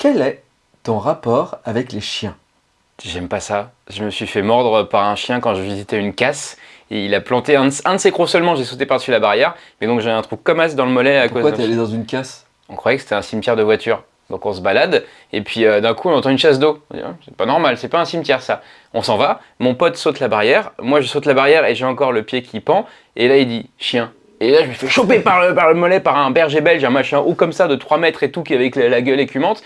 Quel est ton rapport avec les chiens? J'aime pas ça. Je me suis fait mordre par un chien quand je visitais une casse. Et il a planté un de, un de ses crocs seulement, j'ai sauté par-dessus la barrière. Mais donc j'ai un trou comme as dans le mollet à Pourquoi cause t'es d'un allé dans une casse? On croyait que c'était un cimetière de voitures. Donc on se balade, et puis euh, d'un coup on entend une chasse d'eau. Ah, C'est pas normal, c'est pas un cimetière ça. On s'en va, mon pote saute la barrière, moi je saute la barrière et j'ai encore le pied qui pend, et là il dit chien. Et là je me fais choper par le, par le mollet par un berger belge, un machin haut comme ça de 3 mètres et tout, qui avec la, la gueule écumante.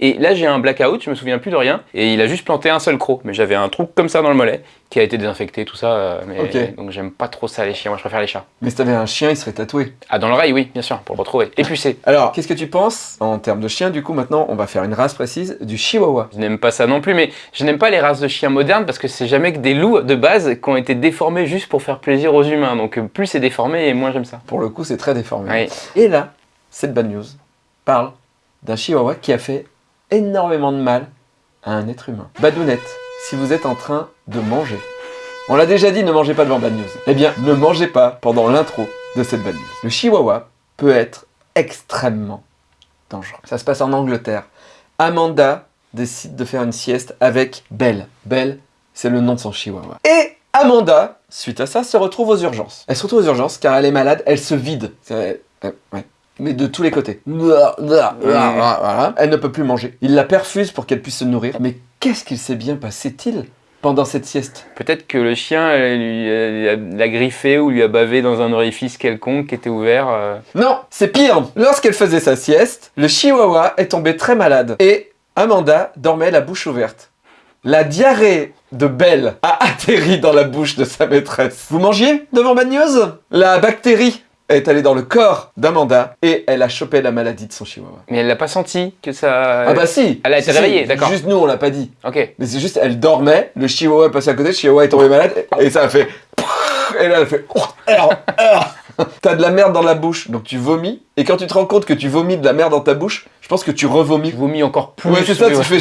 Et là j'ai un blackout, je me souviens plus de rien, et il a juste planté un seul croc. Mais j'avais un trou comme ça dans le mollet, qui a été désinfecté, tout ça. euh, mais. Donc j'aime pas trop ça les chiens, moi je préfère les chats. Mais si t'avais un chien, il serait tatoué. Ah dans l'oreille oui, bien sûr, pour le retrouver. Et pucé. Alors, qu'est-ce que tu penses en termes de chien Du coup, maintenant, on va faire une race précise du chihuahua. Je n'aime pas ça non plus, mais je n'aime pas les races de chiens modernes parce que c'est jamais que des loups de base qui ont été déformés juste pour faire plaisir aux humains. Donc plus c'est déformé et moins j'aime ça. Pour le coup, c'est très déformé. Et là, cette bad news parle d'un chihuahua qui a fait énormément de mal à un être humain. Badounette, si vous êtes en train de manger, on l'a déjà dit, ne mangez pas devant bad news. Eh bien, ne mangez pas pendant l'intro de cette bad news. Le chihuahua peut être extrêmement dangereux. Ça se passe en Angleterre. Amanda décide de faire une sieste avec Belle. Belle, c'est le nom de son chihuahua. Et Amanda, suite à ça, se retrouve aux urgences. Elle se retrouve aux urgences car elle est malade, elle se vide. Euh. Mais de tous les côtés. Elle ne peut plus manger. Il la perfuse pour qu'elle puisse se nourrir. Mais qu'est-ce qu'il s'est bien passé-il pendant cette sieste? Peut-être que le chien lui l'a griffé ou lui a bavé dans un orifice quelconque qui était ouvert. euh. Non, c'est pire. Lorsqu'elle faisait sa sieste, le chihuahua est tombé très malade et Amanda dormait la bouche ouverte. La diarrhée de Belle a atterri dans la bouche de sa maîtresse. Vous mangiez devant Bad News La bactérie est allée dans le corps d'Amanda et elle a chopé la maladie de son chihuahua. Mais elle l'a pas senti que ça. Ah bah si Elle a été Si, si, réveillée, d'accord. Juste nous, on l'a pas dit. Ok. Mais c'est juste, elle dormait, le chihuahua est passé à côté, le chihuahua est tombé malade et ça a fait... Et là, elle a fait... T'as de la merde dans la bouche, donc tu vomis. Et quand tu te rends compte que tu vomis de la merde dans ta bouche, je pense que tu revomis. Je vomis encore plus. Ouais, c'est ça, tu fais...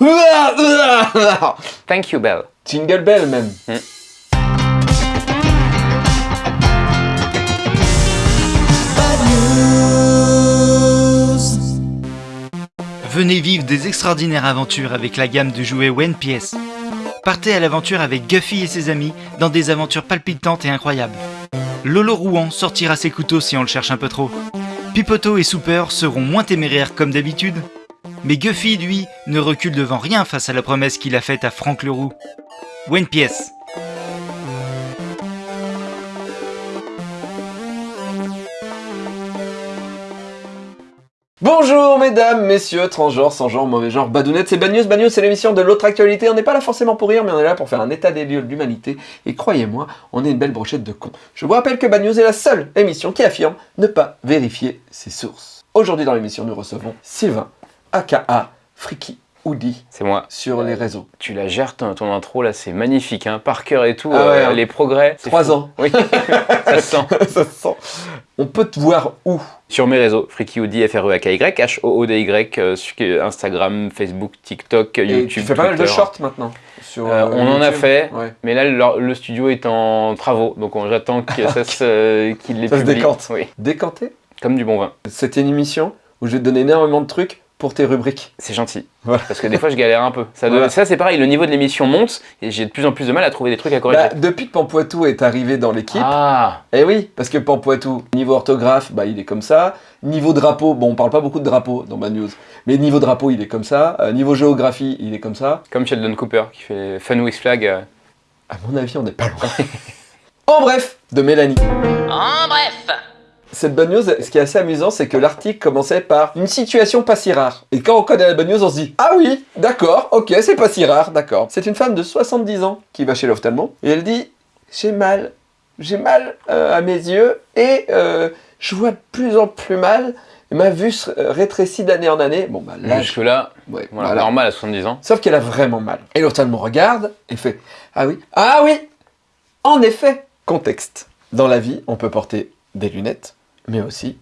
Thank you, Belle. Jingle bell même. Venez vivre des extraordinaires aventures avec la gamme de jouets OnePS. Partez à l'aventure avec Guffy et ses amis dans des aventures palpitantes et incroyables. Lolo Rouen sortira ses couteaux si on le cherche un peu trop. Pipoto et Super seront moins téméraires comme d'habitude. Mais Guffy, lui, ne recule devant rien face à la promesse qu'il a faite à Franck Leroux. OnePS. Bonjour mesdames, messieurs, transgenres, sans genre, mauvais genre, badounettes, c'est Bad News. Bad News, c'est l'émission de l'autre actualité. On n'est pas là forcément pour rire, mais on est là pour faire un état des lieux de l'humanité. Et croyez-moi, on est une belle brochette de cons. Je vous rappelle que Bad News est la seule émission qui affirme ne pas vérifier ses sources. Aujourd'hui dans l'émission, nous recevons Sylvain, aka Freaky Oudi, C'est moi. sur les réseaux. Tu la gères ton, ton intro là, c'est magnifique, hein. Par cœur et tout. Ah ouais, euh, hein. les progrès. Trois ans. Oui, ça se sent. Ça se sent. On peut te voir où? Sur mes réseaux, FreakyOD, f r e a k y H-O-O-D-Y, euh, sur Instagram, Facebook, TikTok, Et YouTube. tu fais pas mal de shorts maintenant sur, Euh, on en a fait. Ouais. Mais là, le, le studio est en travaux, donc on- j'attends que ça se, qu'il les Ça se publie. décante. Oui, Décanté? Comme du bon vin. C'était une émission où je vais te donner énormément de trucs pour tes rubriques. C'est gentil. Voilà. Parce que des fois, je galère un peu. Ça, doit- Voilà. ça c'est pareil, le niveau de l'émission monte et j'ai de plus en plus de mal à trouver des trucs à corriger. Bah, depuis que Pampoitou est arrivé dans l'équipe, ah, eh oui, parce que Pampoitou, niveau orthographe, bah, il est comme ça. Niveau drapeau, bon, on parle pas beaucoup de drapeau dans ma news, mais niveau drapeau, il est comme ça. Euh, niveau géographie, il est comme ça. comme Sheldon Cooper qui fait Fun Weeks Flag. euh, À mon avis, on n'est pas loin. en bref, de Mélanie. En bref Cette bonne news, ce qui est assez amusant, c'est que l'article commençait par une situation pas si rare. Et quand on connaît la bonne news, on se dit Ah oui, d'accord, ok, c'est pas si rare, d'accord. C'est une femme de 70 ans qui va chez l'ophtalmo et elle dit J'ai mal, j'ai mal euh, à mes yeux et euh, je vois de plus en plus mal. Ma vue se rétrécit d'année en année. Bon, bah là, Jusque là, ouais, voilà, voilà. normal à 70 ans. Sauf qu'elle a vraiment mal. Et l'ophtalmo regarde et fait Ah oui, ah oui En effet Contexte. Dans la vie, on peut porter des lunettes, mais aussi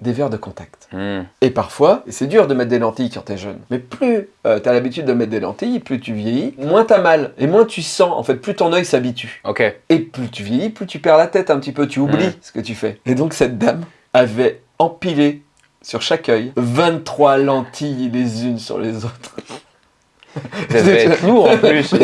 des verres de contact. Hmm. Et parfois, c'est dur de mettre des lentilles quand t'es jeune, mais plus euh, t'as l'habitude de mettre des lentilles, plus tu vieillis, moins t'as mal, et moins tu sens, en fait, plus ton œil s'habitue. Et plus tu vieillis, plus tu perds la tête un petit peu, tu oublies Mm. ce que tu fais. Et donc cette dame avait empilé sur chaque œil, 23 lentilles les unes sur les autres. Ça devait être lourd en plus.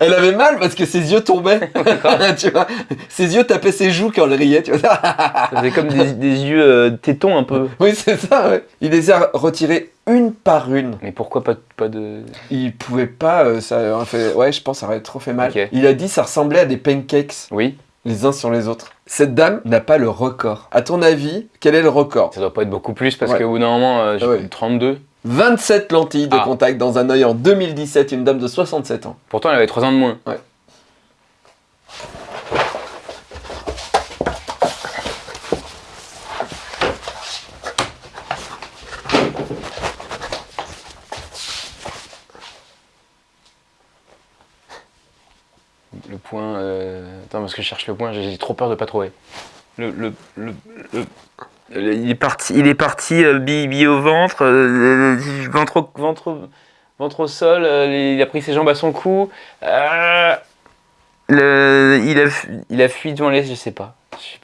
Elle avait mal parce que ses yeux tombaient. tu vois, ses yeux tapaient ses joues quand elle riait. Tu vois. Ça faisait comme des, des yeux euh, tétons un peu. Oui, c'est ça. ouais. Il les a retirés une par une. Mais pourquoi pas, pas de. Il pouvait pas. euh, ça aurait fait. Ouais, je pense que ça aurait trop fait mal. Il a dit ça ressemblait à des pancakes Oui, les uns sur les autres. Cette dame n'a pas le record. À ton avis, quel est le record? Ça doit pas être beaucoup plus parce Ouais. qu'au bout d'un moment, euh, j'ai Ouais. 32. 27 lentilles de Ah. contact dans un œil en 2017, une dame de 67 ans. Pourtant, elle avait 3 ans de moins. Le point. euh, Attends, parce que je cherche le point, j'ai trop peur de pas trouver. Le, le, le- le- Il est parti, il est parti euh, bi- bi au ventre, euh, euh, ventre, au- ventre, ventre au sol, euh, il a pris ses jambes à son cou. le, il, a, fu- il a fui devant les. Je sais pas.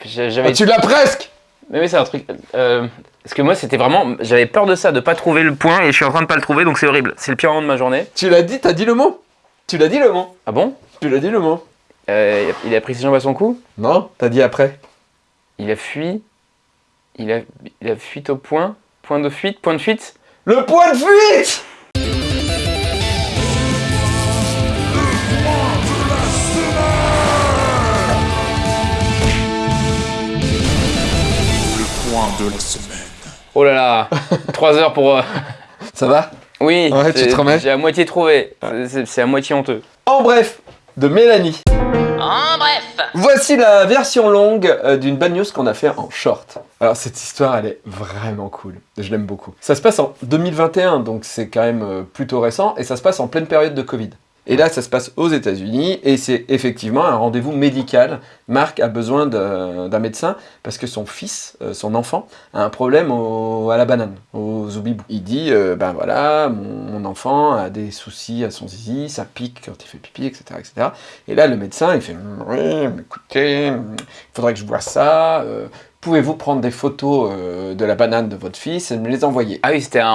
J'avais. Ah, tu l'as presque Mais oui, c'est un truc. parce que moi, c'était vraiment. J'avais peur de ça, de pas trouver le point, et je suis en train de pas le trouver, donc c'est horrible. C'est le pire moment de ma journée. Tu l'as dit, t'as dit le mot Tu l'as dit le mot Ah bon? Tu l'as dit le mot Il a pris ses jambes à son cou, Non T'as dit après il a fui. Il a, il a fuite au point. Point de fuite, point de fuite. Le point de fuite point de la semaine. Oh là là 3 heures pour. euh, Ça va? Oui, Ouais, tu te remets? J'ai à moitié trouvé. C'est à moitié honteux. En bref, de Mélanie. En bref. Voici la version longue euh, d'une bad news qu'on a fait en short. Alors cette histoire, elle est vraiment cool. Je l'aime beaucoup. Ça se passe en 2021, donc c'est quand même euh, plutôt récent, et ça se passe en pleine période de Covid. Et là, ça se passe aux États-Unis, et c'est effectivement un rendez-vous médical. Marc a besoin d'un médecin parce que son fils, euh, son enfant, a un problème à la banane, au zoubibou. Il dit, euh, ben voilà, mon, enfant a des soucis à son zizi, ça pique quand il fait pipi, etc., etc. Et là, le médecin, il fait Mm, Oui, écoutez, mm, il faudrait que je vois ça. euh, Pouvez-vous prendre des photos euh, de la banane de votre fils et me les envoyer Ah oui, c'était en,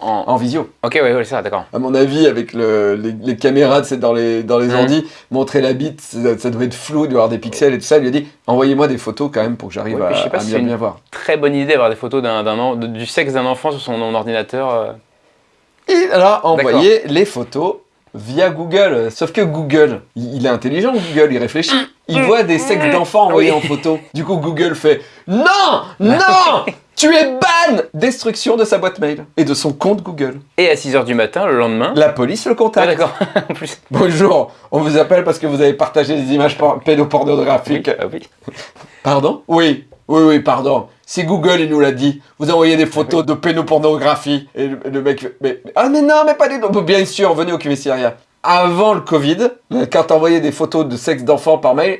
en- en visio Ok, ouais, ouais, ça, d'accord. À mon avis, avec le- les, les caméras dans les, dans les Mhm. ordi, montrer la bite, ça, ça doit être flou, il doit y avoir des pixels et tout ça. Il lui a dit Envoyez-moi des photos quand même pour que j'arrive Ouais, à, je sais pas à si bien, c'est une- bien voir. Très bonne idée d'avoir des photos de- du sexe d'un enfant sur son ordinateur. euh. Il a envoyé les photos via Google. Sauf que Google, il est intelligent, Google, il réfléchit. Il voit des sexes d'enfants envoyés Oui. en photo. Du coup, Google fait Non Non Tu es ban Destruction de sa boîte mail et de son compte Google. Et à 6h du matin, le lendemain. La police le Ah, contacte. d'accord. en plus. Bonjour, on vous appelle parce que vous avez partagé des images por- pédopornographiques. Ah oui. Pardon? Oui, oui, oui, pardon. C'est Google, il nous l'a dit. Vous envoyez des photos de pédopornographie. Et le, le mec fait, mais, ah mais non, mais pas des... Bien sûr, venez au commissariat. Avant le Covid, quand t'envoyais des photos de sexe d'enfant par mail,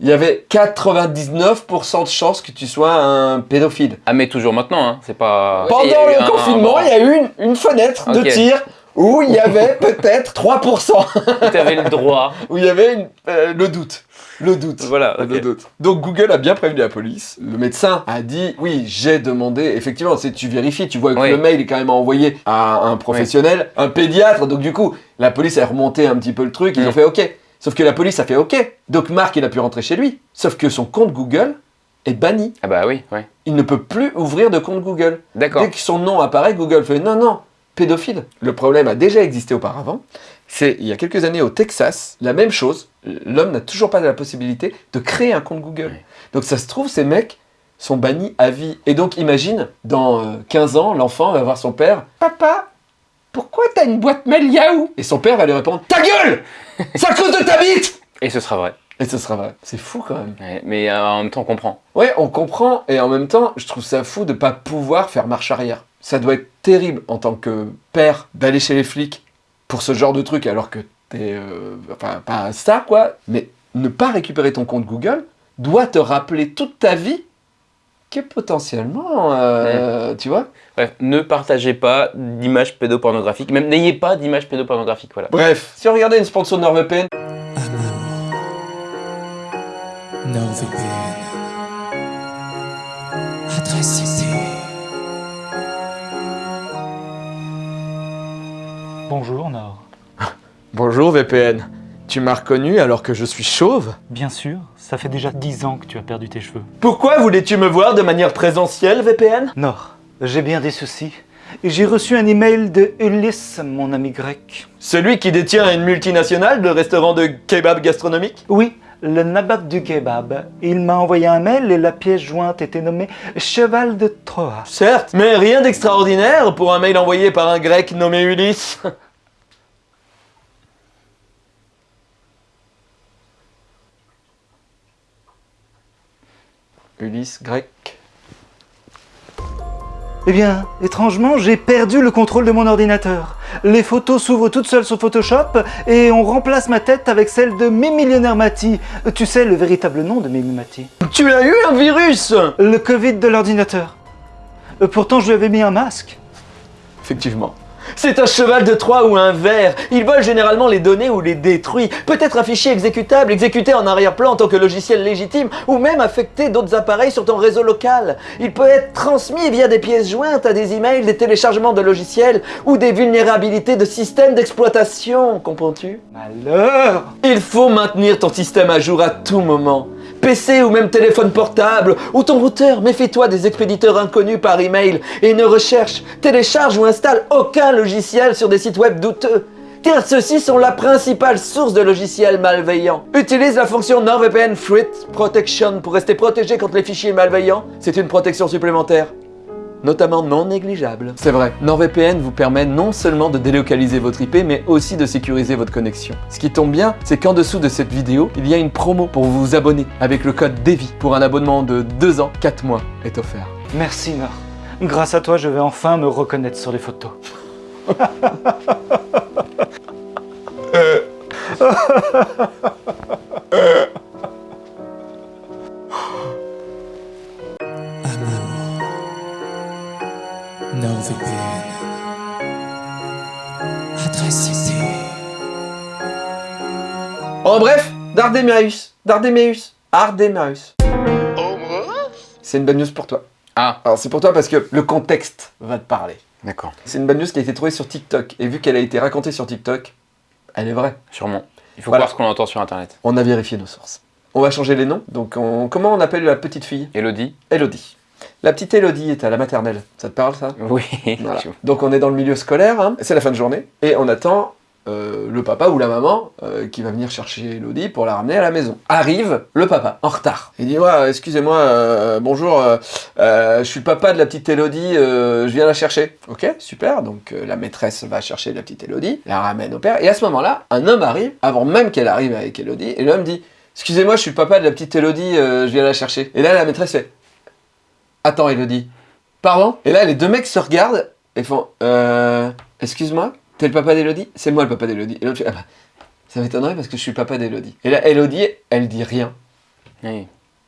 il y avait 99% de chances que tu sois un pédophile. Ah, mais toujours maintenant, hein. C'est pas. Pendant le un- confinement, il y a eu une, une fenêtre de tir où il y avait peut-être 3%, Tu avais le droit. où il y avait une- euh, le doute. Le doute. Voilà. Le doute. Donc Google a bien prévenu la police. Le médecin a dit oui, j'ai demandé. Effectivement, c'est tu vérifies, tu vois que Oui. le mail est quand même envoyé à un professionnel, un pédiatre. Donc du coup, la police a remonté un petit peu le truc. Ils Mm. ont fait OK. Sauf que la police a fait OK. Donc Marc, il a pu rentrer chez lui. Sauf que son compte Google est banni. Ah, bah oui, ouais. Il ne peut plus ouvrir de compte Google. D'accord. Dès que son nom apparaît, Google fait non, non, pédophile. Le problème a déjà existé auparavant. C'est il y a quelques années au Texas, la même chose. L'homme n'a toujours pas la possibilité de créer un compte Google. Donc ça se trouve, ces mecs sont bannis à vie. Et donc imagine, dans euh, 15 ans, l'enfant va voir son père Papa, pourquoi t'as une boîte mail Yahoo? Et son père va lui répondre Ta gueule C'est à cause de ta bite Et ce sera vrai. Et ce sera vrai. C'est fou quand même. Ouais, mais euh, en même temps, on comprend. Ouais, on comprend, et en même temps, je trouve ça fou de pas pouvoir faire marche arrière. Ça doit être terrible en tant que père d'aller chez les flics pour ce genre de truc alors que t'es. euh, enfin, pas ça quoi, mais ne pas récupérer ton compte Google doit te rappeler toute ta vie que potentiellement. euh, Tu vois Bref, ne partagez pas d'images pédopornographiques. Même n'ayez pas d'images pédopornographiques, voilà. Bref, si on regardait une sponsor NordVPN, NordVPN. Adresse Bonjour Nord. Bonjour VPN. Tu m'as reconnu alors que je suis chauve? Bien sûr, ça fait déjà 10 ans que tu as perdu tes cheveux. Pourquoi voulais-tu me voir de manière présentielle, VPN Nord, j'ai bien des soucis. J'ai reçu un email de Ulysse, mon ami grec. Celui qui détient une multinationale de restaurants de kebab gastronomique Oui, le nabab du kebab. Il m'a envoyé un mail et la pièce jointe était nommée Cheval de Troie. Certes, mais rien d'extraordinaire pour un mail envoyé par un grec nommé Ulysse. Ulysse grec. Eh bien, étrangement, j'ai perdu le contrôle de mon ordinateur. Les photos s'ouvrent toutes seules sur Photoshop et on remplace ma tête avec celle de Millionnaire Mati. Tu sais le véritable nom de Mimi Mati? Tu as eu un virus Le Covid de l'ordinateur. Euh, Pourtant, je lui avais mis un masque. Effectivement. C'est un cheval de Troie ou un ver. Il vole généralement les données ou les détruit. Peut-être un fichier exécutable, exécuté en arrière-plan en tant que logiciel légitime, ou même affecter d'autres appareils sur ton réseau local. Il peut être transmis via des pièces jointes à des emails, des téléchargements de logiciels, ou des vulnérabilités de systèmes d'exploitation, comprends-tu? Malheur Il faut maintenir ton système à jour à tout moment. PC ou même téléphone portable, ou ton routeur, méfie-toi des expéditeurs inconnus par email et ne recherche, télécharge ou installe aucun logiciel sur des sites web douteux. Car ceux-ci sont la principale source de logiciels malveillants. Utilise la fonction NordVPN Threat Protection pour rester protégé contre les fichiers malveillants. C'est une protection supplémentaire notamment non négligeable. C'est vrai, NordVPN vous permet non seulement de délocaliser votre IP, mais aussi de sécuriser votre connexion. Ce qui tombe bien, c'est qu'en dessous de cette vidéo, il y a une promo pour vous abonner avec le code DEVI pour un abonnement de 2 ans, 4 mois est offert. Merci Nord. Grâce à toi, je vais enfin me reconnaître sur les photos. NordVPN. Adresse IP. En bref, Dardéméus, Dardéméus, Ardéméus. C'est une bonne news pour toi. Ah, Alors c'est pour toi parce que le contexte va te parler. d'accord, C'est une bonne news qui a été trouvée sur TikTok. Et vu qu'elle a été racontée sur TikTok, elle est vraie. sûrement. Il faut Voilà. voir ce qu'on entend sur internet. On a vérifié nos sources. On va changer les noms. Donc on- comment on appelle la petite fille? Elodie Elodie. La petite Elodie est à la maternelle. Ça te parle ça? Oui. Voilà. Donc on est dans le milieu scolaire, hein. c'est la fin de journée, et on attend euh, le papa ou la maman euh, qui va venir chercher Elodie pour la ramener à la maison. Arrive le papa, en retard. Il dit ouais, excusez-moi, euh, bonjour, je suis le papa de la petite Elodie, je viens la chercher. Ok, super, donc la maîtresse va chercher la petite Elodie, la ramène au père, et à ce moment-là, un homme arrive, avant même qu'elle arrive avec Elodie, et l'homme dit excusez-moi, je suis le papa de la petite Elodie, je viens la chercher. Et là, la maîtresse fait attends Elodie, Pardon Et là, les deux mecs se regardent et font Euh. Excuse-moi, t'es le papa d'Elodie C'est moi le papa d'Elodie. Et l'autre fait Ah bah, ça m'étonnerait parce que je suis le papa d'Elodie. Et là, Elodie, elle dit rien. Oui.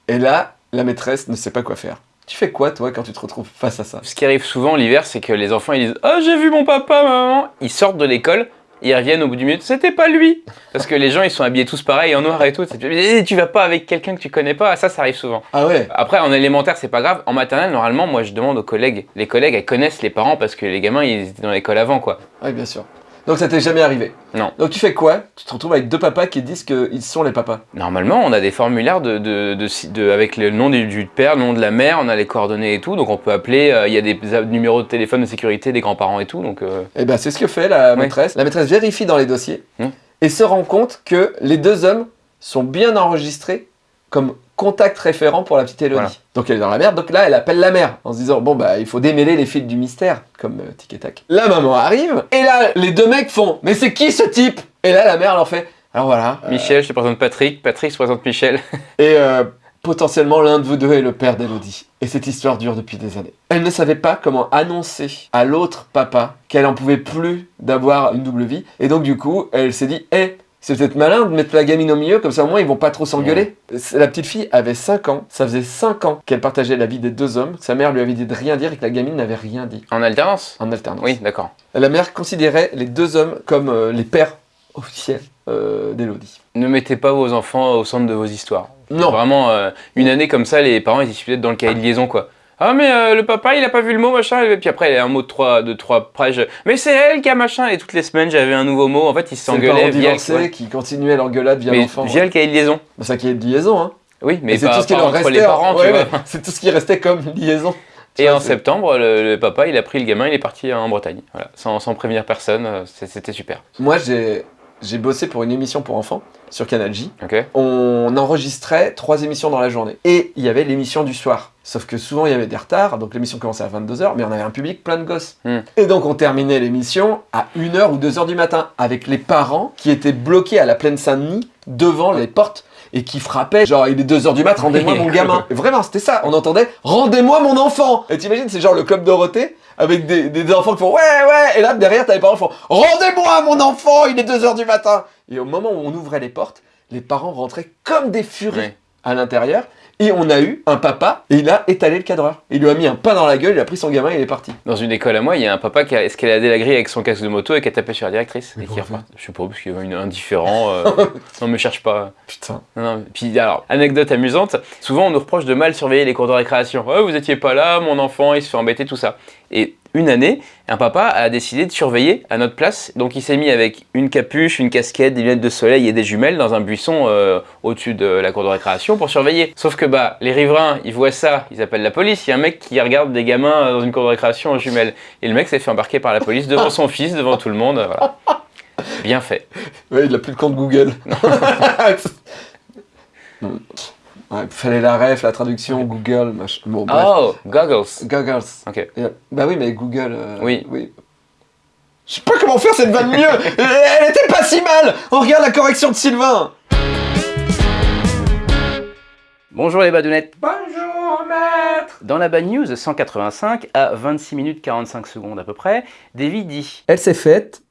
Et là, la maîtresse ne sait pas quoi faire. Tu fais quoi, toi, quand tu te retrouves face à ça Ce qui arrive souvent l'hiver, c'est que les enfants ils disent Ah, j'ai vu mon papa, ma maman. Ils sortent de l'école, ils reviennent au bout du minute, c'était pas lui. Parce que les gens ils sont habillés tous pareil en noir et tout. C'est- Eh, Tu vas pas avec quelqu'un que tu connais pas, ça, ça arrive souvent. Ah ouais Après, en élémentaire, c'est pas grave. En maternelle, normalement, moi je demande aux collègues. Les collègues, elles connaissent les parents parce que les gamins ils étaient dans l'école avant quoi. Oui, bien sûr. Donc ça t'est jamais arrivé Non. Donc tu fais quoi? Tu te retrouves avec deux papas qui disent qu'ils sont les papas. Normalement, on a des formulaires de, de, de, si- de- avec le nom du, du père, le nom de la mère, on a les coordonnées et tout. Donc on peut appeler, euh, il y a des numéros de téléphone de sécurité des grands-parents et tout. Donc euh, Et ben c'est ce que fait la Ouais. maîtresse. La maîtresse vérifie dans les dossiers Hmm. et se rend compte que les deux hommes sont bien enregistrés comme contact référent pour la petite Elodie. Voilà. Donc elle est dans la merde. Donc là, elle appelle la mère en se disant bon bah il faut démêler les fils du mystère comme euh, tic et tac. La maman arrive et là les deux mecs font mais c'est qui ce type? Et là la mère leur fait alors voilà. euh, Michel, je te présente Patrick, Patrick se présente Michel. et euh, potentiellement l'un de vous deux est le père d'Elodie. Et cette histoire dure depuis des années. Elle ne savait pas comment annoncer à l'autre papa qu'elle en pouvait plus d'avoir une double vie. Et donc du coup, elle s'est dit, hé, c'est peut-être malin de mettre la gamine au milieu, comme ça au moins ils vont pas trop s'engueuler. La petite fille avait 5 ans, ça faisait 5 ans qu'elle partageait la vie des deux hommes. Sa mère lui avait dit de rien dire et que la gamine n'avait rien dit. En alternance? En alternance. Oui, d'accord. La mère considérait les deux hommes comme euh, les pères officiels euh, d'Elodie. Ne mettez pas vos enfants au centre de vos histoires. Non. Vraiment, euh, une année comme ça, les parents ils étaient peut-être dans le cahier de liaison quoi. Ah mais euh, le papa il a pas vu le mot machin et puis après il y a un mot de trois de trois pages. Mais c'est elle qui a machin et toutes les semaines j'avais un nouveau mot. En fait il C'est le s'engueulait parent via divorcé qui continuait l'engueulade via l'enfant. via le cahier de liaison. Ça qui est de liaison, hein. Oui mais c'est pas, tout ce qui leur restait. les parents ouais, C'est tout ce qui restait comme liaison. Tu Et vois, en septembre le, le papa il a pris le gamin il est parti en Bretagne. Voilà sans, sans prévenir personne euh, c'était super. Moi, j'ai j'ai bossé pour une émission pour enfants sur Canal J. On enregistrait trois émissions dans la journée. Et il y avait l'émission du soir. Sauf que souvent, il y avait des retards. Donc l'émission commençait à 22h, mais on avait un public plein de gosses. Hmm. Et donc, on terminait l'émission à 1h ou 2h du matin avec les parents qui étaient bloqués à la plaine Saint-Denis devant les portes et qui frappaient genre il est 2h du mat, rendez-moi mon gamin. Et vraiment, c'était ça. On entendait rendez-moi mon enfant. Et t'imagines, c'est genre le club Dorothée avec des, des enfants qui font ouais, ouais. Et là, derrière, t'as les parents qui font rendez-moi mon enfant, il est 2h du matin. Et au moment où on ouvrait les portes, les parents rentraient comme des furies Ouais. À l'intérieur. Et on a eu un papa, et il a étalé le cadreur. Il lui a mis un pain dans la gueule, il a pris son gamin et il est parti. Dans une école à moi, il y a un papa qui a escaladé la grille avec son casque de moto et qui a tapé sur la directrice. Mais et qui reparti. Je sais pas, parce qu'il y avait une indifférent. euh, non, me cherche pas. Putain. Non, non. Puis alors, anecdote amusante, souvent on nous reproche de mal surveiller les cours de récréation. Ouais, vous étiez pas là, mon enfant, il se fait embêter, tout ça. Et une année, un papa a décidé de surveiller à notre place. Donc il s'est mis avec une capuche, une casquette, des lunettes de soleil et des jumelles dans un buisson euh, au-dessus de la cour de récréation pour surveiller. Sauf que bah, les riverains, ils voient ça, ils appellent la police. Il y a un mec qui regarde des gamins dans une cour de récréation en jumelles. Et le mec s'est fait embarquer par la police devant son fils, devant tout le monde. Voilà. Bien fait. Ouais, il a plus de compte Google. Hmm. Ouais, fallait la ref, la traduction, Google, machin. Bon, bref. Oh, goggles. Goggles. Ok. Bah oui, mais Google. euh, Oui. Je sais pas comment faire cette vanne mieux Elle était pas si mal On regarde la correction de Sylvain Bonjour les badounettes. Bonjour maître. Dans la bad news 185 à 26 minutes 45 secondes à peu près, Davy dit Elle s'est faite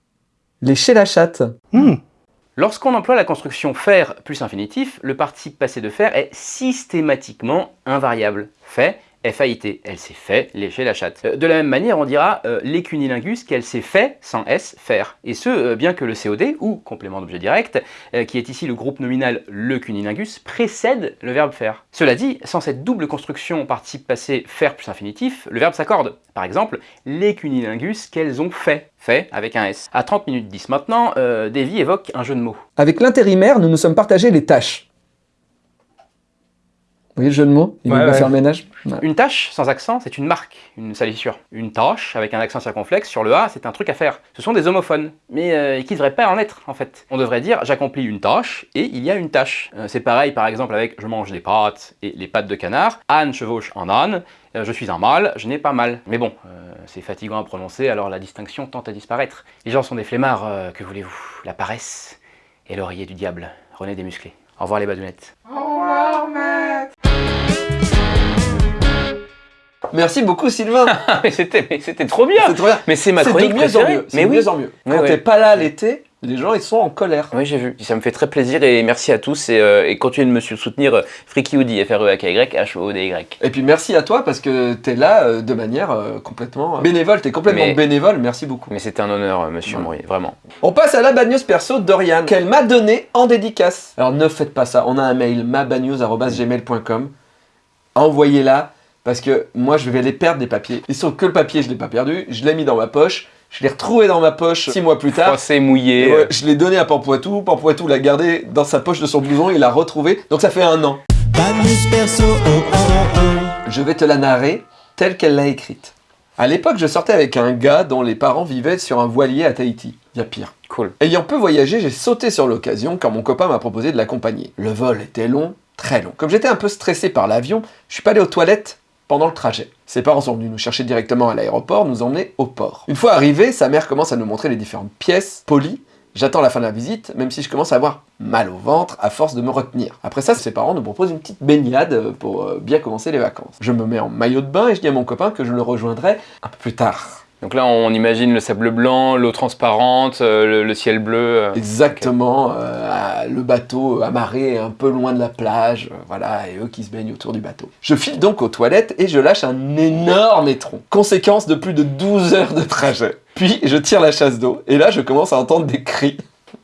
lécher la chatte. Lorsqu'on emploie la construction faire plus infinitif, le participe passé de faire est systématiquement invariable. Fait, F-A-I-T. Elle s'est fait lécher la chatte. Euh, De la même manière, on dira euh, les cunilingus qu'elle s'est fait, sans S, faire. Et ce, euh, bien que le COD, ou complément d'objet direct, qui est ici le groupe nominal le cunilingus, précède le verbe faire. Cela dit, sans cette double construction participe passé faire plus infinitif, le verbe s'accorde. Par exemple, les cunilingus qu'elles ont fait. Fait avec un S. À 30 minutes 10 maintenant, Davy évoque un jeu de mots. Avec l'intérimaire, nous nous sommes partagés les tâches. Vous voyez le jeu de mots? Il Ouais, va ouais. faire le ménage? Une tâche sans accent, c'est une marque, une salissure. Une tâche avec un accent circonflexe sur le A, c'est un truc à faire. Ce sont des homophones, mais euh, qui ne devraient pas en être en fait. On devrait dire j'accomplis une tâche et il y a une tâche. Euh, c'est pareil par exemple avec je mange des pâtes et les pattes de canard. Anne chevauche en âne. Euh, je suis un mâle, je n'ai pas mal. Mais bon, euh, c'est fatigant à prononcer, alors la distinction tente à disparaître. Les gens sont des flemmards, euh, que voulez-vous? La paresse et l'oreiller du diable. René Desmusclés. Au revoir les badounettes. Merci beaucoup Sylvain Ah, mais c'était mais c'était trop bien C'est trop bien Mais c'est ma C'est de chronique mieux en mieux, Mais de oui. mieux en mieux. Quand ouais. t'es pas là l'été, les gens ils sont en colère. Oui, j'ai vu. Ça me fait très plaisir et merci à tous. Et, euh, et continuez de me soutenir. euh, Freaky Woody, F-R-E-A-K-Y, H-O-D-Y. Et puis merci à toi parce que t'es là euh, de manière euh, complètement bénévole, t'es complètement Mais- bénévole, merci beaucoup. Mais c'était un honneur, monsieur Ouais. Moury, vraiment. On passe à la bad news perso d'Oriane, qu'elle m'a donné en dédicace. Alors ne faites pas ça, on a un mail, mabadnews.gmail.com. Envoyez-la, parce que moi je vais les perdre des papiers. Se trouve que le papier, je l'ai pas perdu, je l'ai mis dans ma poche, je l'ai retrouvé dans ma poche six mois plus tard. Froissé, mouillé. Et ouais, je l'ai donné à Pampoitou, Pampoitou l'a gardé dans sa poche de son blouson, il l'a retrouvé, donc ça fait un an. Perso, oh oh oh oh. Je vais te la narrer telle qu'elle l'a écrite. À l'époque, je sortais avec un gars dont les parents vivaient sur un voilier à Tahiti. Il y a pire. Cool. Ayant peu voyagé, j'ai sauté sur l'occasion quand mon copain m'a proposé de l'accompagner. Le vol était long, très long. Comme j'étais un peu stressé par l'avion, je suis pas allé aux toilettes pendant le trajet. Ses parents sont venus nous chercher directement à l'aéroport, nous emmener au port. Une fois arrivé, sa mère commence à nous montrer les différentes pièces, polies. J'attends la fin de la visite, même si je commence à avoir mal au ventre à force de me retenir. Après ça, ses parents nous proposent une petite baignade euh, pour euh, bien commencer les vacances. Je me mets en maillot de bain et je dis à mon copain que je le rejoindrai un peu plus tard. Donc là, on imagine le sable blanc, l'eau transparente, euh, le, le ciel bleu. euh. Exactement, euh, le bateau amarré un peu loin de la plage, voilà, et eux qui se baignent autour du bateau. Je file donc aux toilettes et je lâche un énorme étron, conséquence de plus de 12 heures de trajet. Puis je tire la chasse d'eau, et là je commence à entendre des cris.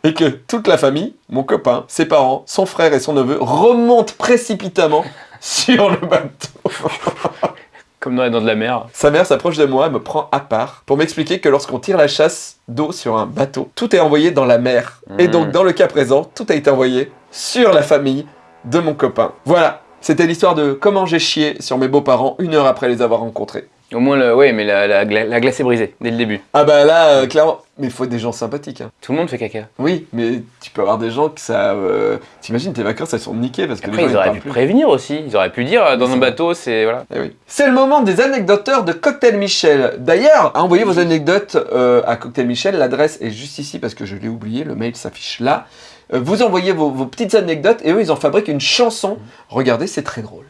Et que toute la famille, mon copain, ses parents, son frère et son neveu remontent précipitamment sur le bateau. Comme dans les dents de la mer. Sa mère s'approche de moi et me prend à part pour m'expliquer que lorsqu'on tire la chasse d'eau sur un bateau, tout est envoyé dans la mer. Et donc, dans le cas présent, tout a été envoyé sur la famille de mon copain. Voilà, c'était l'histoire de comment j'ai chié sur mes beaux-parents une heure après les avoir rencontrés. Au moins, le... oui, mais la, la gla- la glace est brisée dès le début. Ah bah là, euh, clairement, mais il faut des gens sympathiques. hein. Tout le monde fait caca. Oui, mais tu peux avoir des gens que ça... euh, T'imagines, tes vacances, elles sont niquées parce que Après, les gens, ils auraient pu plus. prévenir aussi. Ils auraient pu dire euh, dans un bateau, c'est. Voilà. Eh oui. C'est le moment des anecdoteurs de Cocktail Michel. D'ailleurs, envoyez vos anecdotes à Cocktail Michel. L'adresse est juste ici parce que je l'ai oublié. Le mail s'affiche là. Vous envoyez vos, vos petites anecdotes et eux, ils en fabriquent une chanson. Regardez, c'est très drôle.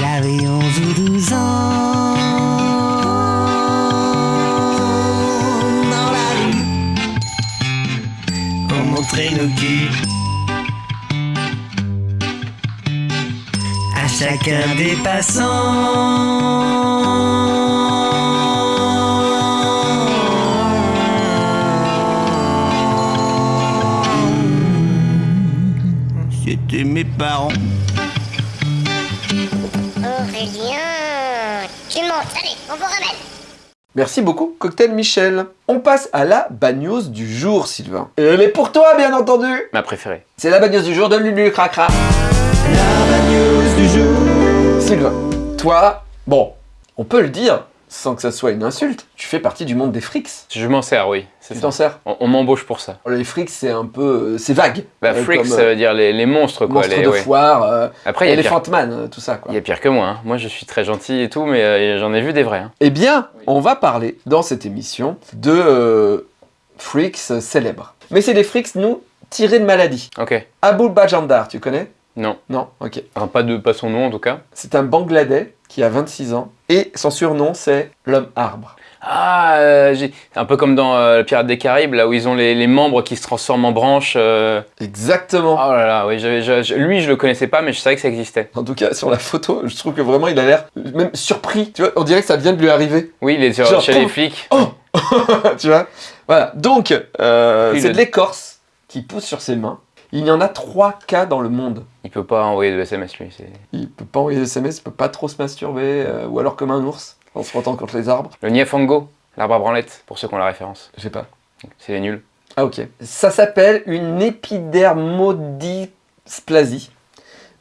J'avais 11 ou 12 ans Dans la rue. On montrait nos culs. À chacun des passants. C'était mes parents montes, allez, on vous ramène. Merci beaucoup, Cocktail Michel. On passe à la news du jour, Sylvain. Et elle est pour toi, bien entendu. Ma préférée. C'est la news du jour de Lulu Cracra. Sylvain, toi, bon, on peut le dire sans que ça soit une insulte. Tu fais partie du monde des frics. Je m'en sers, oui. Tu t'en sers On, on m'embauche pour ça. Les frics, c'est un peu... euh, C'est vague. Bah, Euh, freaks, comme, ça euh, veut dire les, les monstres, quoi. monstre les- de ouais. foire, euh, Après, il y, a pire- Elephant Man, euh, tout ça, quoi. il y a pire que moi. hein. Moi, je suis très gentil et tout, mais j'en ai vu des vrais. hein. Eh bien, on va parler dans cette émission de freaks célèbres. Mais c'est des freaks, nous, tirés de maladie. Ok. Abul Bajandar, tu connais? Non. Non Ok. Enfin, pas, de, pas son nom, en tout cas. C'est un Bangladais qui a 26 ans et son surnom c'est l'homme arbre. Ah, euh, j'ai- un peu comme dans euh, le Pirate des Caraïbes, là où ils ont les, les membres qui se transforment en branches. euh. Exactement. Oh là là, oui, je- je- lui, je le connaissais pas, mais je savais que ça existait. En tout cas, sur la photo, je trouve que vraiment il a l'air même surpris. Tu vois, on dirait que ça vient de lui arriver. Oui, il est sur- Genre, chez oh. les flics. tu vois? Voilà. Donc, euh, c'est de l'écorce qui pousse sur ses mains. Il y en a 3 cas dans le monde. Il peut pas envoyer de SMS, lui. Il peut pas envoyer des SMS, il peut pas trop se masturber, euh, ou alors comme un ours, en se frottant contre les arbres. Le Niafango, l'arbre à branlette, pour ceux qui ont la référence. Je sais pas. C'est les nuls. Ah ok. Ça s'appelle une épidermodysplasie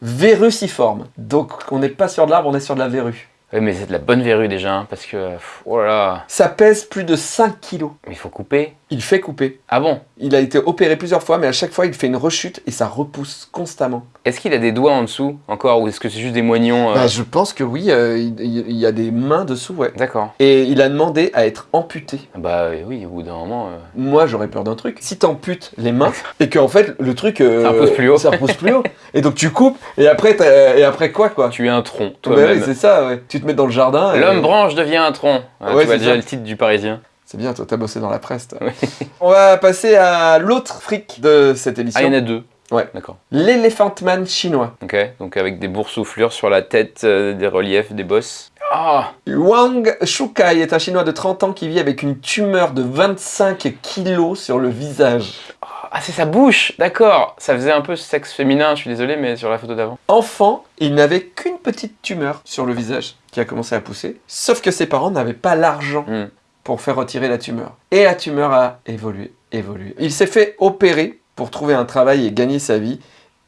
verruciforme. Donc on n'est pas sur de l'arbre, on est sur de la verrue. Oui, mais c'est de la bonne verrue déjà, hein, parce que. pff, Oh là là. Ça pèse plus de 5 kilos. Mais il faut couper. Il fait couper. Ah bon? Il a été opéré plusieurs fois, mais à chaque fois il fait une rechute et ça repousse constamment. Est-ce qu'il a des doigts en dessous encore, ou est-ce que c'est juste des moignons euh, Bah, je pense que oui, euh, il, il y a des mains dessous, ouais. D'accord. Et il a demandé à être amputé. Bah euh, oui, au bout d'un moment. euh, Moi, j'aurais peur d'un truc. Si t'amputes les mains et qu'en fait le truc Ça repousse plus haut. ça repousse plus haut. Et donc tu coupes et après et après quoi quoi? Tu es un tronc, Bah oui, c'est ça. Ouais. Tu te mets dans le jardin. et- L'homme branche devient un tronc. Ah, Ouais, tu vois c'est déjà ça. le titre du Parisien. C'est bien, toi t'as bossé dans la presse. toi. On va passer à l'autre fric de cette Ah, il y émission. en a deux. Ouais. D'accord. L'Elephant Man chinois. Ok. Donc avec des boursouflures sur la tête, euh, des reliefs, des bosses. Ah Wang Shukai est un chinois de 30 ans qui vit avec une tumeur de 25 kilos sur le visage. Ah, c'est sa bouche D'accord. Ça faisait un peu sexe féminin, je suis désolé, mais sur la photo d'avant. Enfant, il n'avait qu'une petite tumeur sur le visage qui a commencé à pousser. Sauf que ses parents n'avaient pas l'argent Hmm. Pour faire retirer la tumeur. Et la tumeur a évolué, évolué. Il s'est fait opérer pour trouver un travail et gagner sa vie.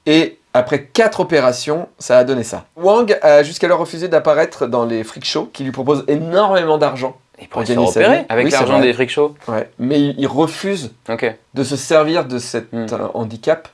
Et après quatre opérations, ça a donné ça. Wang a jusqu'alors refusé d'apparaître dans les freak shows qui lui proposent énormément d'argent. Il pourrait Pour se opérer avec Oui, l'argent des freak shows. Ouais. Mais il, refuse de se servir de cet Hmm. euh, handicap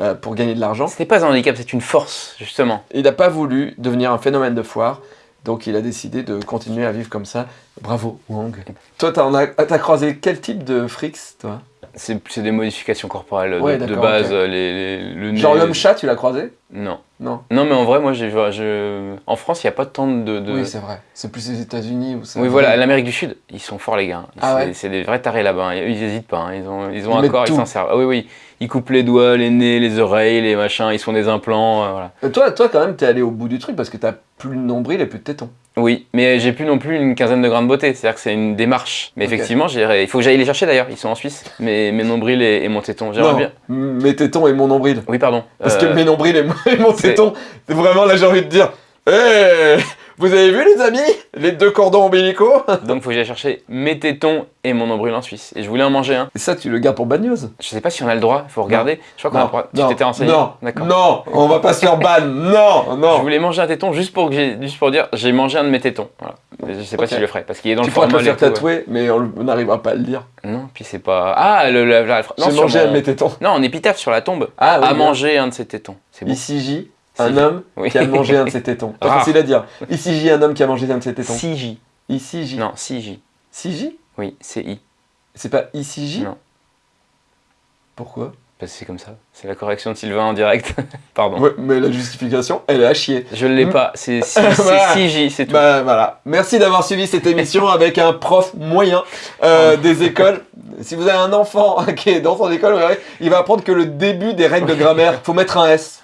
euh, pour gagner de l'argent. C'était pas un handicap, c'est une force, justement. Il n'a pas voulu devenir un phénomène de foire, donc il a décidé de continuer à vivre comme ça. Bravo, Wang. Toi, t'as croisé quel type de frics, toi? C'est des modifications corporelles Ouais, de, base. euh, Les, les- le Genre nez- l'homme-chat, tu l'as croisé? Non. Non. Non, mais en vrai, moi, je... en France, il n'y a pas tant de. de... Oui, c'est vrai. C'est plus les États-Unis où ça. Oui, voilà, l'Amérique du Sud, ils sont forts, les gars. Ah c'est, ouais des vrais tarés là-bas. hein. Ils n'hésitent pas. hein. Ils ont, ils ont Ils un corps, ils s'en servent. Ah oui, oui. Ils coupent les doigts, les nez, les oreilles, les machins. Ils font des implants. euh, voilà. Euh, Toi, toi, quand même, t'es allé au bout du truc parce que t'as plus de nombril et plus de tétons. Oui, mais j'ai plus non plus une quinzaine de grains de beauté, c'est-à-dire que c'est une démarche. Mais Ok. effectivement, il faut que j'aille les chercher d'ailleurs, ils sont en Suisse, mes, mes nombrils et, et mon téton. J'aimerais bien. mes tétons et mon nombril. Oui, pardon. Parce que Euh, mes nombrils et mon, et mon c'est- téton, vraiment là j'ai envie de dire Hé Vous avez vu les amis Les deux cordons ombilicaux? Donc faut que j'aille chercher mes tétons et mon nombril en Suisse. Et je voulais en manger un. Et ça tu le gardes pour bad news? Je sais pas si on a le droit, faut regarder. Je crois qu'on a le droit. Tu t'étais renseigné non, D'accord. non, on va pas se faire ban, non, Je non. voulais manger un téton juste pour, que juste pour dire j'ai mangé un de mes tétons. Voilà. Mais je sais pas si je le ferai parce qu'il est dans Tu le le formol. faire ouais. tatouer, mais on n'arrivera pas à le dire. Non, puis c'est pas. Ah, le, la, la- J'ai mangé mon- un de mes tétons. Non, en épitaphe sur la tombe. Ah oui, bien. mangé un de ses tétons. C'est bon. Ici J, un homme Oui. qui a mangé un de ses tétons. Pas Ah. facile à dire. Ici J, un homme qui a mangé un de ses tétons. 6J. Ici J. Non, 6J. Si J? Oui, c'est I. C'est pas ici J? Non. Pourquoi? Parce que c'est comme ça. C'est la correction de Sylvain en direct. Pardon. Ouais, mais la justification, elle est à chier. Je l'ai Mm. pas. C'est Voilà. c'est 6J, c'est tout. Bah voilà. Merci d'avoir suivi cette émission avec un prof moyen euh, des écoles. Si vous avez un enfant qui est dans son école, il va apprendre que le début des règles de grammaire, faut mettre un S.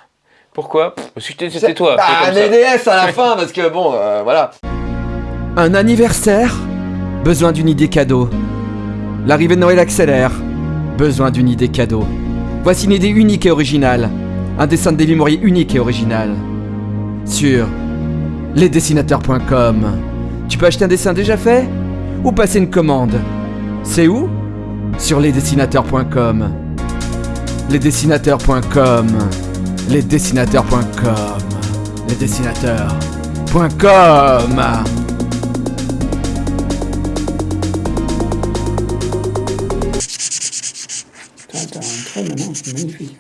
Pourquoi? Parce que c'était- toi. Bah, fais comme ça. mais des S à la fin, parce que bon, euh, voilà. Un anniversaire? Besoin d'une idée cadeau. L'arrivée de Noël accélère. Besoin d'une idée cadeau. Voici une idée unique et originale. Un dessin de Davy Mourier unique et original. Sur lesdessinateurs.com. Tu peux acheter un dessin déjà fait? Ou passer une commande? C'est où? Sur lesdessinateurs.com. Lesdessinateurs.com. Lesdessinateurs.com. Lesdessinateurs.com. T'as t'as un trait maintenant, c'est magnifique.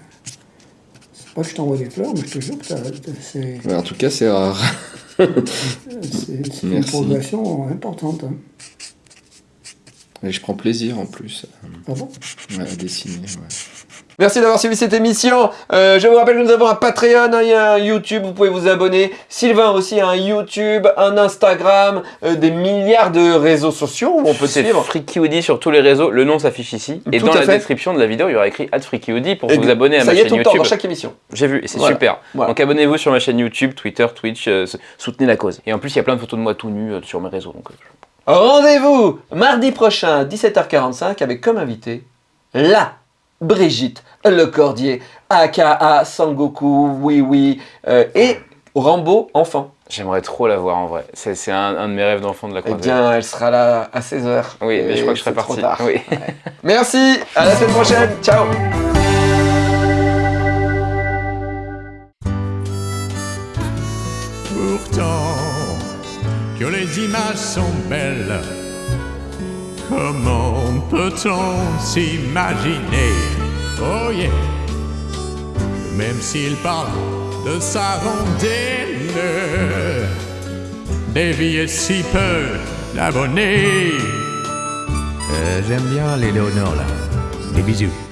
C'est pas que je t'envoie des fleurs, mais je te jure que c'est en tout cas, c'est rare. c'est- c'est une progression importante. hein. Et je prends plaisir en plus Ah bon? à dessiner. Merci d'avoir suivi cette émission. Euh, je vous rappelle que nous avons un Patreon, hein, il y a un YouTube, vous pouvez vous abonner. Sylvain aussi a un YouTube, un Instagram, euh, des milliards de réseaux sociaux où on peut te suivre. Freaky Woody sur tous les réseaux. Le nom s'affiche ici. Et Tout dans la fait. description de la vidéo, il y aura écrit Freaky pour Et vous abonner à Ça ma y est, chaîne tout le temps, YouTube. dans chaque émission. J'ai vu, et c'est Voilà. super. Voilà. Donc abonnez-vous sur ma chaîne YouTube, Twitter, Twitch, euh, soutenez la cause. Et en plus, il y a plein de photos de moi tout nu sur mes réseaux. Donc, Rendez-vous mardi prochain, 17h45, avec comme invité la Brigitte Lecordier, aka Sangoku, oui oui, euh, et Rambo enfant. J'aimerais trop la voir en vrai. C'est un, un de mes rêves d'enfant de la Eh croisée. bien, elle sera là à 16h. oui, mais je crois que je serai trop parti. tard. Oui. Merci, à la semaine prochaine, ciao Pourtant que les images sont belles, comment peut-on s'imaginer? Oh yeah Même s'il parle de sa rondaine, dévier si peu d'abonnés. Euh, J'aime bien les Léonore là. Des bisous.